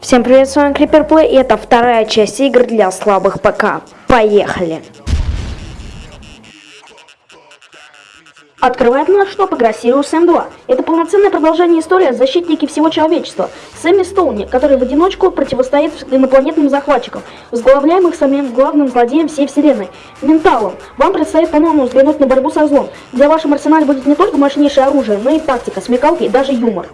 Всем привет, с вами Play, и это вторая часть игр для слабых ПК. Поехали! Открывает наш шоп игра Sirius M2. Это полноценное продолжение истории защитники всего человечества. Сэмми Стоуни, который в одиночку противостоит инопланетным захватчикам, возглавляемых самим главным злодеем всей вселенной – Менталом. Вам предстоит по-новому взглянуть на борьбу со злом, где в вашем арсенале будет не только мощнейшее оружие, но и тактика, смекалки и даже юмор.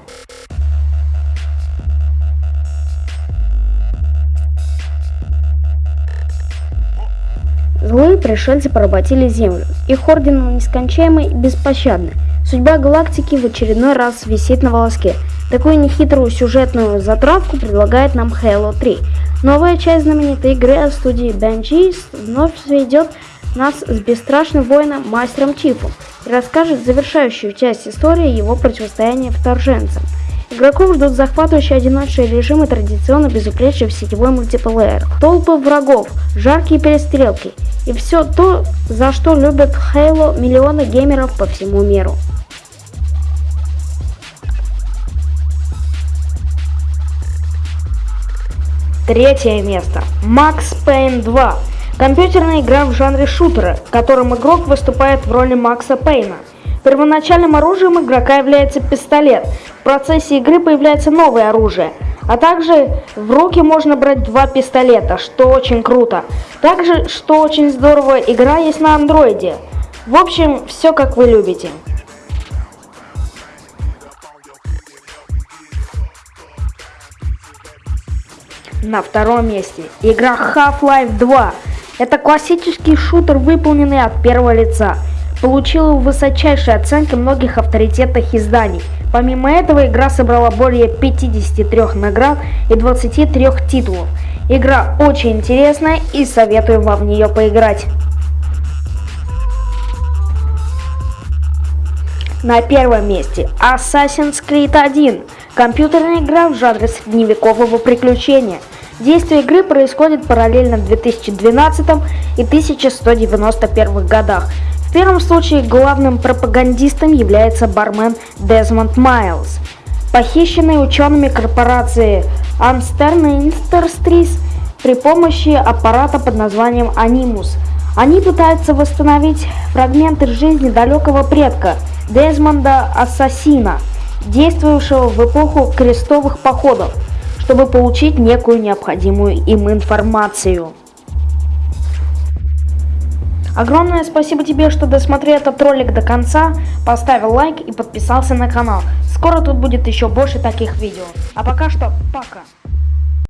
Злые пришельцы поработили Землю. Их орден нескончаемый и беспощадный. Судьба галактики в очередной раз висит на волоске. Такую нехитрую сюжетную затравку предлагает нам Halo 3. Новая часть знаменитой игры от студии Benji's вновь сведет нас с бесстрашным воином Мастером Чифом и расскажет завершающую часть истории его противостояния вторженцам. Игроков ждут захватывающие одиночные режимы традиционно безупречный сетевой мультиплеер, толпы врагов, жаркие перестрелки и все то, за что любят Halo миллионы геймеров по всему миру. Третье место. Max Payne 2. Компьютерная игра в жанре шутера, в котором игрок выступает в роли Макса Пейна. Первоначальным оружием игрока является пистолет. В процессе игры появляется новое оружие. А также в руки можно брать два пистолета, что очень круто. Также, что очень здорово, игра есть на андроиде. В общем, все как вы любите. На втором месте игра Half-Life 2. Это классический шутер, выполненный от первого лица получила высочайшие оценки многих авторитетных изданий. Помимо этого, игра собрала более 53 наград и 23 титулов. Игра очень интересная и советую вам в нее поиграть. На первом месте Assassin's Creed 1. Компьютерная игра в жанре средневекового приключения. Действие игры происходит параллельно в 2012 и 1191 годах первом случае главным пропагандистом является бармен Дезмонд Майлз, похищенный учеными корпорации Amsterdam Industries при помощи аппарата под названием Анимус. Они пытаются восстановить фрагменты жизни далекого предка Дезмонда Ассасина, действовавшего в эпоху крестовых походов, чтобы получить некую необходимую им информацию. Огромное спасибо тебе, что досмотрел этот ролик до конца, поставил лайк и подписался на канал. Скоро тут будет еще больше таких видео. А пока что, пока.